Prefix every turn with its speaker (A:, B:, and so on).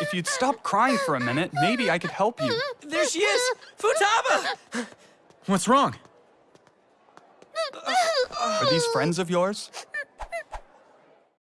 A: If you'd stop crying for a minute, maybe I could help you.
B: There she is! Futaba!
C: What's wrong?
A: Uh, are these friends of yours?